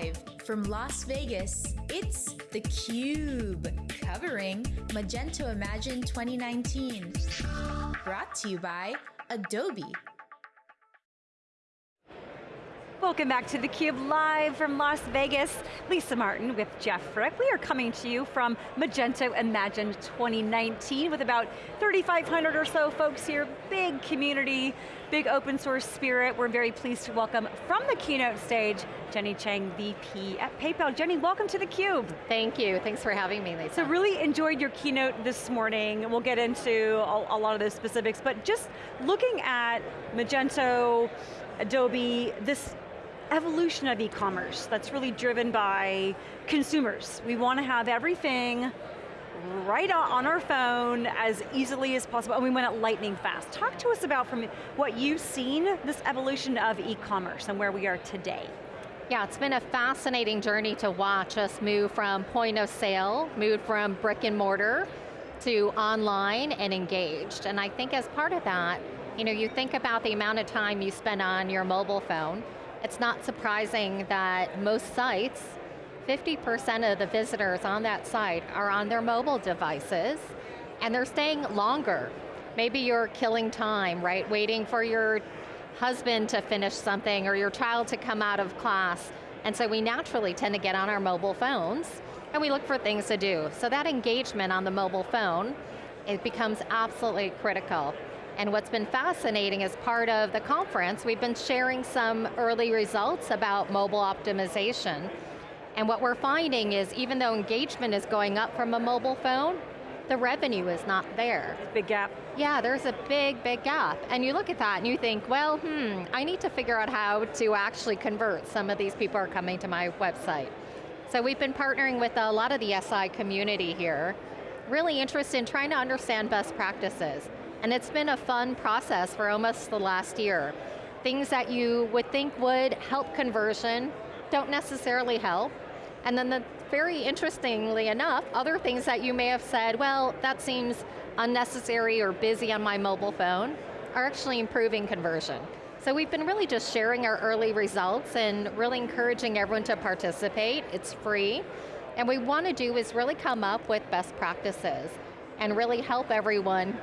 Live from Las Vegas, it's theCUBE, covering Magento Imagine 2019. Brought to you by Adobe. Welcome back to theCUBE, live from Las Vegas. Lisa Martin with Jeff Frick. We are coming to you from Magento Imagine 2019 with about 3,500 or so folks here, big community, big open source spirit. We're very pleased to welcome from the keynote stage, Jenny Chang, VP at PayPal. Jenny, welcome to theCUBE. Thank you, thanks for having me, Lisa. So really enjoyed your keynote this morning. We'll get into a, a lot of those specifics, but just looking at Magento, Adobe, this evolution of e-commerce that's really driven by consumers. We want to have everything right on our phone as easily as possible, and we went it lightning fast. Talk to us about from what you've seen, this evolution of e-commerce and where we are today. Yeah, it's been a fascinating journey to watch us move from point of sale, move from brick and mortar to online and engaged. And I think as part of that, you know, you think about the amount of time you spend on your mobile phone, it's not surprising that most sites, 50% of the visitors on that site are on their mobile devices, and they're staying longer. Maybe you're killing time, right? Waiting for your husband to finish something or your child to come out of class. And so we naturally tend to get on our mobile phones and we look for things to do. So that engagement on the mobile phone, it becomes absolutely critical. And what's been fascinating as part of the conference, we've been sharing some early results about mobile optimization. And what we're finding is even though engagement is going up from a mobile phone, the revenue is not there. Big gap. Yeah, there's a big, big gap. And you look at that and you think, well, hmm, I need to figure out how to actually convert some of these people are coming to my website. So we've been partnering with a lot of the SI community here, really interested in trying to understand best practices. And it's been a fun process for almost the last year. Things that you would think would help conversion don't necessarily help. And then the, very interestingly enough, other things that you may have said, well, that seems unnecessary or busy on my mobile phone, are actually improving conversion. So we've been really just sharing our early results and really encouraging everyone to participate. It's free. And we want to do is really come up with best practices and really help everyone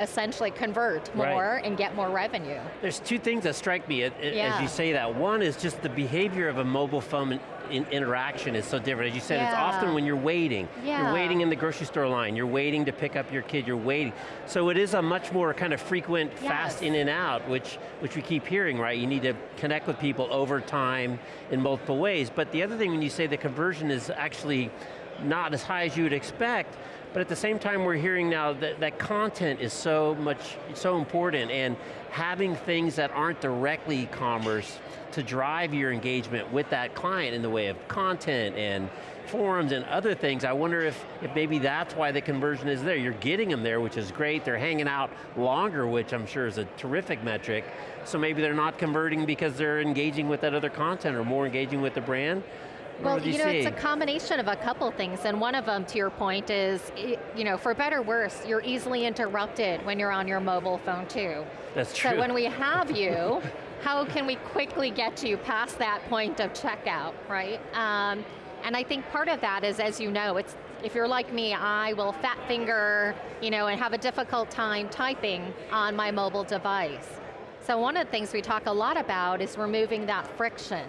essentially convert more right. and get more revenue. There's two things that strike me yeah. as you say that. One is just the behavior of a mobile phone in interaction is so different. As you said, yeah. it's often when you're waiting. Yeah. You're waiting in the grocery store line, you're waiting to pick up your kid, you're waiting. So it is a much more kind of frequent, yes. fast in and out, which, which we keep hearing, right? You need to connect with people over time in multiple ways. But the other thing when you say the conversion is actually not as high as you would expect, but at the same time we're hearing now that, that content is so much, so important and having things that aren't directly e-commerce to drive your engagement with that client in the way of content and forums and other things, I wonder if, if maybe that's why the conversion is there. You're getting them there, which is great. They're hanging out longer, which I'm sure is a terrific metric. So maybe they're not converting because they're engaging with that other content or more engaging with the brand. Well, you, you know, see? it's a combination of a couple things, and one of them, to your point, is, you know, for better or worse, you're easily interrupted when you're on your mobile phone too. That's true. So when we have you, how can we quickly get you past that point of checkout, right? Um, and I think part of that is, as you know, it's if you're like me, I will fat finger, you know, and have a difficult time typing on my mobile device. So one of the things we talk a lot about is removing that friction.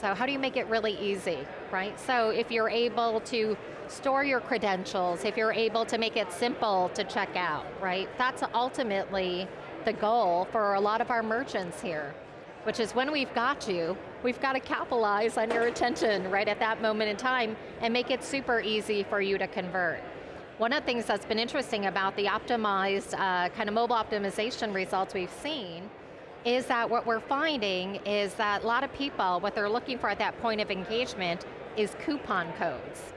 So how do you make it really easy, right? So if you're able to store your credentials, if you're able to make it simple to check out, right? That's ultimately the goal for a lot of our merchants here, which is when we've got you, we've got to capitalize on your attention right at that moment in time and make it super easy for you to convert. One of the things that's been interesting about the optimized, uh, kind of mobile optimization results we've seen is that what we're finding is that a lot of people, what they're looking for at that point of engagement is coupon codes.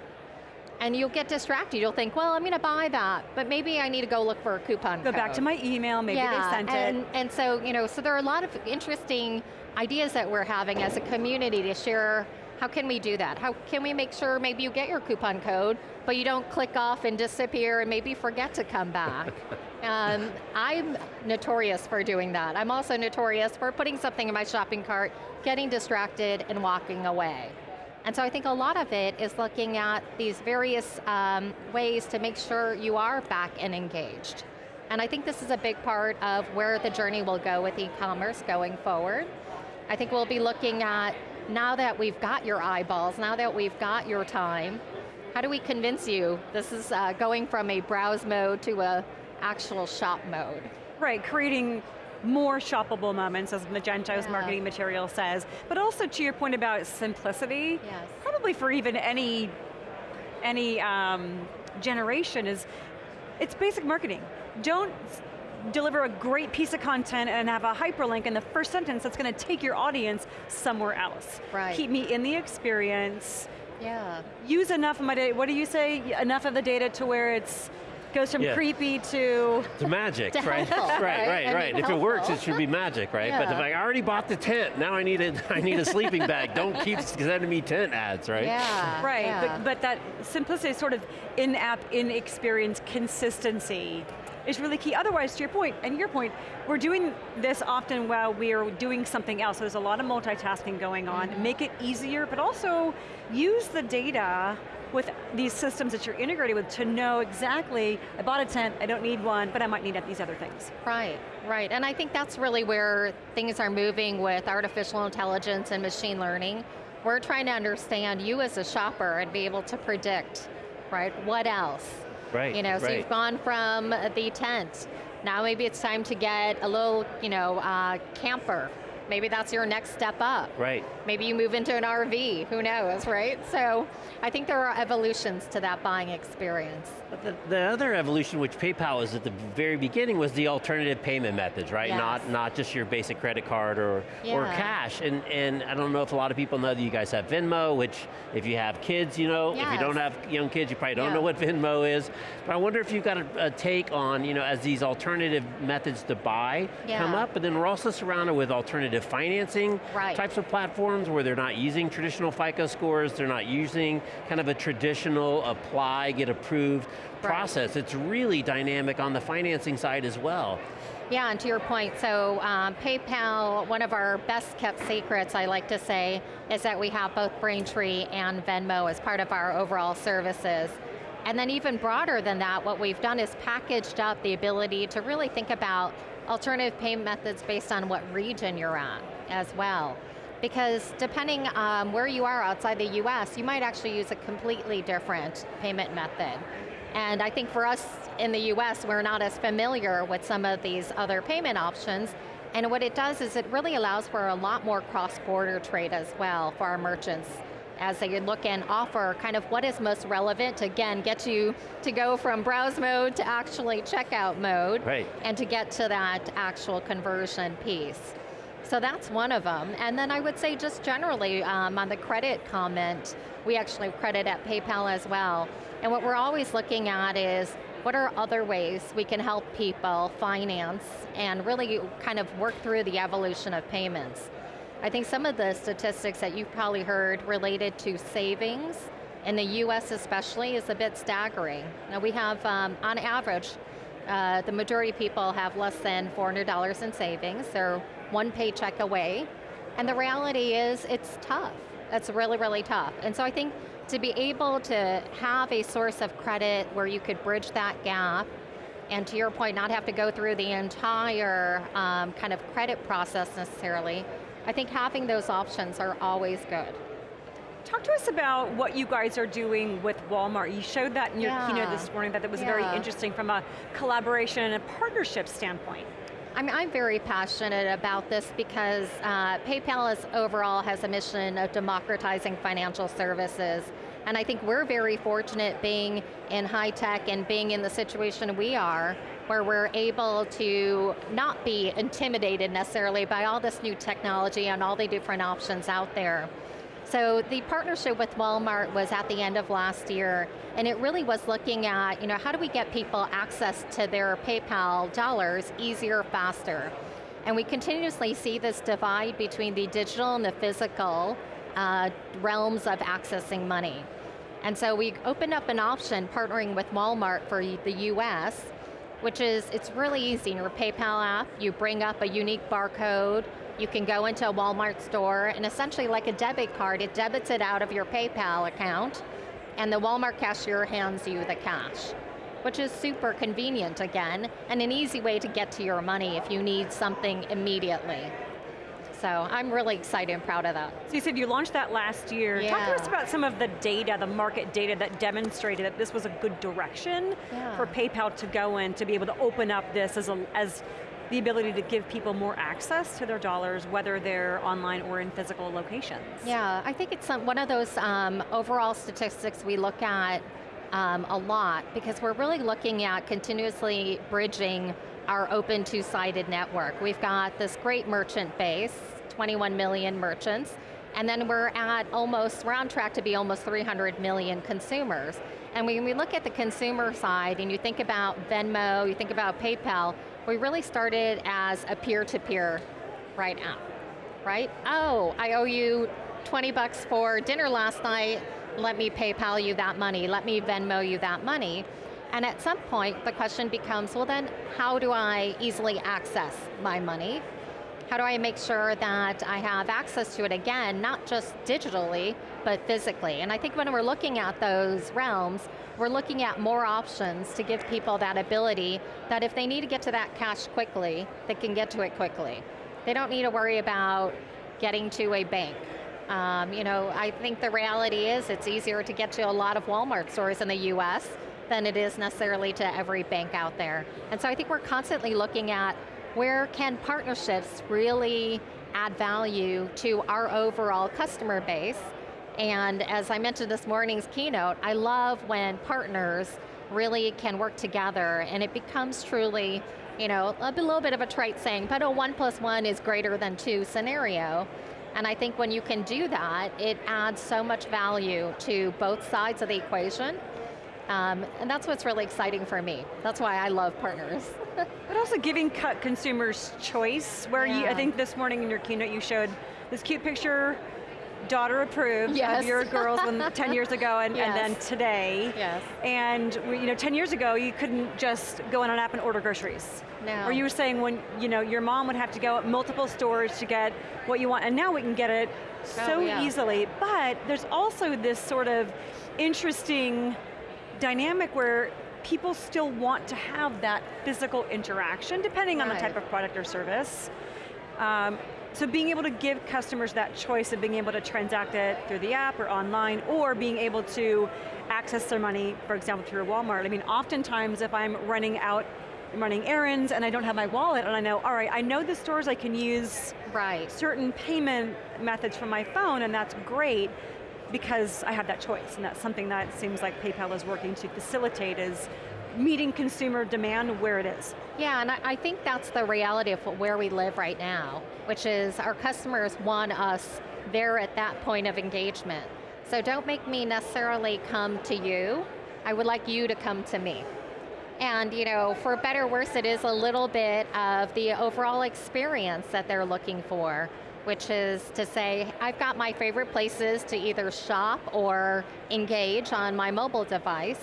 And you'll get distracted, you'll think, well, I'm going to buy that, but maybe I need to go look for a coupon go code. back to my email, maybe yeah, they sent and, it. And so, you know, so there are a lot of interesting ideas that we're having as a community to share how can we do that? How can we make sure maybe you get your coupon code, but you don't click off and disappear and maybe forget to come back? Um, I'm notorious for doing that. I'm also notorious for putting something in my shopping cart, getting distracted, and walking away. And so I think a lot of it is looking at these various um, ways to make sure you are back and engaged. And I think this is a big part of where the journey will go with e-commerce going forward. I think we'll be looking at, now that we've got your eyeballs, now that we've got your time, how do we convince you this is uh, going from a browse mode to a actual shop mode? Right, creating more shoppable moments, as Magento's yeah. marketing material says, but also to your point about simplicity, yes. probably for even any, any um, generation is, it's basic marketing. Don't deliver a great piece of content and have a hyperlink in the first sentence that's going to take your audience somewhere else. Right. Keep me in the experience. Yeah. Use enough of my data, what do you say? Enough of the data to where it's goes from yeah. creepy to... To magic, to right? Helpful, right, right, right. right. If helpful. it works, it should be magic, right? Yeah. But if I already bought the tent, now I need a, I need a sleeping bag. Don't keep sending me tent ads, right? Yeah. Right, yeah. But, but that simplicity, sort of in-app, in-experience consistency is really key. Otherwise, to your point, and your point, we're doing this often while we're doing something else. So there's a lot of multitasking going on. Mm -hmm. Make it easier, but also use the data with these systems that you're integrated with to know exactly, I bought a tent, I don't need one, but I might need these other things. Right, right, and I think that's really where things are moving with artificial intelligence and machine learning. We're trying to understand you as a shopper and be able to predict, right, what else? Right, You know, so you've gone from the tent, now maybe it's time to get a little, you know, uh, camper, Maybe that's your next step up. Right. Maybe you move into an RV, who knows, right? So I think there are evolutions to that buying experience. The, the, other evolution, which PayPal was at the very beginning, was the alternative payment methods, right? Yes. Not not just your basic credit card or yeah. or cash. And and I don't know if a lot of people know that you guys have Venmo, which if you have kids, you know. Yes. If you don't have young kids, you probably don't yeah. know what Venmo is. But I wonder if you've got a, a take on, you know, as these alternative methods to buy yeah. come up, but then we're also surrounded with alternative financing right. types of platforms where they're not using traditional FICO scores, they're not using kind of a traditional apply, get approved right. process. It's really dynamic on the financing side as well. Yeah, and to your point, so um, PayPal, one of our best kept secrets, I like to say, is that we have both Braintree and Venmo as part of our overall services. And then even broader than that, what we've done is packaged up the ability to really think about alternative payment methods based on what region you're at as well. Because depending on where you are outside the US, you might actually use a completely different payment method. And I think for us in the US, we're not as familiar with some of these other payment options, and what it does is it really allows for a lot more cross-border trade as well for our merchants as they look and offer kind of what is most relevant to, again, get you to go from browse mode to actually checkout mode, right. and to get to that actual conversion piece. So that's one of them. And then I would say just generally um, on the credit comment, we actually credit at PayPal as well. And what we're always looking at is what are other ways we can help people finance and really kind of work through the evolution of payments. I think some of the statistics that you've probably heard related to savings, in the US especially, is a bit staggering. Now we have, um, on average, uh, the majority of people have less than $400 in savings. They're one paycheck away. And the reality is, it's tough. It's really, really tough. And so I think to be able to have a source of credit where you could bridge that gap, and to your point, not have to go through the entire um, kind of credit process necessarily, I think having those options are always good. Talk to us about what you guys are doing with Walmart. You showed that in your yeah. keynote this morning, that it was yeah. very interesting from a collaboration and a partnership standpoint. I mean, I'm very passionate about this because uh, PayPal is, overall has a mission of democratizing financial services. And I think we're very fortunate being in high tech and being in the situation we are, where we're able to not be intimidated necessarily by all this new technology and all the different options out there. So the partnership with Walmart was at the end of last year, and it really was looking at, you know, how do we get people access to their PayPal dollars easier, faster? And we continuously see this divide between the digital and the physical uh, realms of accessing money. And so we opened up an option partnering with Walmart for the US which is, it's really easy. In your PayPal app, you bring up a unique barcode, you can go into a Walmart store, and essentially like a debit card, it debits it out of your PayPal account, and the Walmart cashier hands you the cash which is super convenient again, and an easy way to get to your money if you need something immediately. So I'm really excited and proud of that. So you said you launched that last year. Yeah. Talk to us about some of the data, the market data that demonstrated that this was a good direction yeah. for PayPal to go in, to be able to open up this as, a, as the ability to give people more access to their dollars, whether they're online or in physical locations. Yeah, I think it's one of those um, overall statistics we look at um, a lot because we're really looking at continuously bridging our open two-sided network. We've got this great merchant base, 21 million merchants, and then we're at almost, we're on track to be almost 300 million consumers. And when we look at the consumer side and you think about Venmo, you think about PayPal, we really started as a peer-to-peer -peer right app, right? Oh, I owe you 20 bucks for dinner last night, let me PayPal you that money, let me Venmo you that money. And at some point, the question becomes, well then, how do I easily access my money? How do I make sure that I have access to it again, not just digitally, but physically? And I think when we're looking at those realms, we're looking at more options to give people that ability that if they need to get to that cash quickly, they can get to it quickly. They don't need to worry about getting to a bank um, you know, I think the reality is it's easier to get to a lot of Walmart stores in the US than it is necessarily to every bank out there. And so I think we're constantly looking at where can partnerships really add value to our overall customer base. And as I mentioned this morning's keynote, I love when partners really can work together and it becomes truly, you know, a little bit of a trite saying, but a one plus one is greater than two scenario. And I think when you can do that, it adds so much value to both sides of the equation. Um, and that's what's really exciting for me. That's why I love partners. But also giving cut consumers choice, where yeah. you, I think this morning in your keynote you showed this cute picture daughter approved yes. of your girls when, 10 years ago and, yes. and, then today. Yes. And we, you know, 10 years ago you couldn't just go on an app and order groceries. No. Or you were saying when you know, your mom would have to go at multiple stores to get what you want and now we can get it oh, so oh, yeah. easily. But there's also this sort of interesting dynamic where people still want to have that physical interaction depending right. on the type of product or service. Um, so being able to give customers that choice of being able to transact it through the app or online, or being able to access their money, for example, through Walmart. I mean, oftentimes if I'm running out, running errands and I don't have my wallet and I know, all right, I know the stores I can use right. certain payment methods from my phone and that's great because I have that choice and that's something that seems like PayPal is working to facilitate is meeting consumer demand where it is. Yeah, and I think that's the reality of where we live right now, which is our customers want us there at that point of engagement. So don't make me necessarily come to you, I would like you to come to me. And you know, for better or worse, it is a little bit of the overall experience that they're looking for, which is to say, I've got my favorite places to either shop or engage on my mobile device,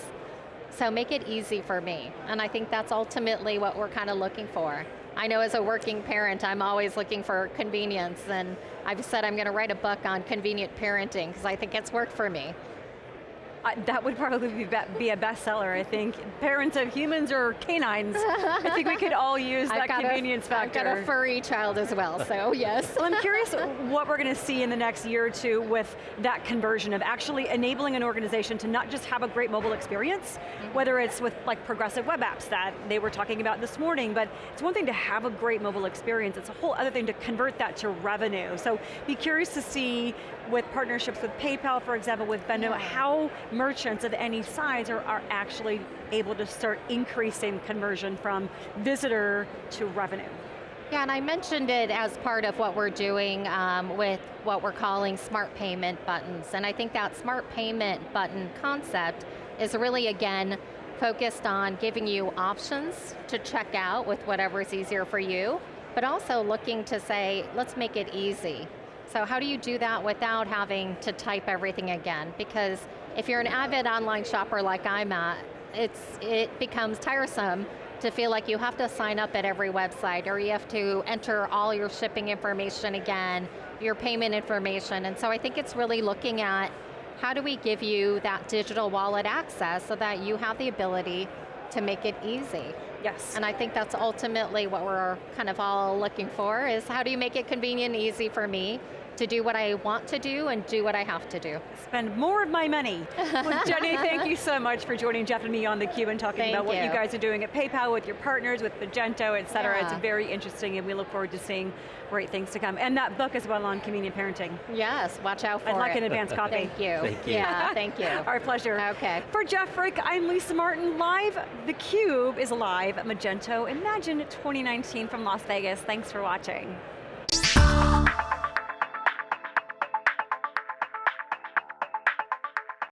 so make it easy for me. And I think that's ultimately what we're kind of looking for. I know as a working parent, I'm always looking for convenience, and I've said I'm going to write a book on convenient parenting, because I think it's worked for me that would probably be, be a bestseller, I think. Parents of humans or canines. I think we could all use that convenience a, factor. I've got a furry child as well, so yes. well, I'm curious what we're going to see in the next year or two with that conversion of actually enabling an organization to not just have a great mobile experience, mm -hmm. whether it's with like progressive web apps that they were talking about this morning, but it's one thing to have a great mobile experience, it's a whole other thing to convert that to revenue. So be curious to see with partnerships with PayPal, for example, with Venmo, how merchants of any size are, are actually able to start increasing conversion from visitor to revenue. Yeah, and I mentioned it as part of what we're doing um, with what we're calling smart payment buttons. And I think that smart payment button concept is really, again, focused on giving you options to check out with whatever is easier for you, but also looking to say, let's make it easy. So how do you do that without having to type everything again? Because if you're an avid online shopper like I'm at, it's, it becomes tiresome to feel like you have to sign up at every website or you have to enter all your shipping information again, your payment information. And so I think it's really looking at how do we give you that digital wallet access so that you have the ability to make it easy. Yes. And I think that's ultimately what we're kind of all looking for is how do you make it convenient and easy for me to do what I want to do and do what I have to do. Spend more of my money. well, Jenny, thank you so much for joining Jeff and me on theCUBE and talking thank about what you. you guys are doing at PayPal with your partners, with Magento, et cetera. Yeah. It's very interesting and we look forward to seeing great things to come. And that book as well on convenient parenting. Yes, watch out for I'd like an advance copy. Thank you. Thank you. Yeah, thank you. Our pleasure. Okay. For Jeff Frick, I'm Lisa Martin. Live, theCUBE is live at Magento Imagine 2019 from Las Vegas. Thanks for watching.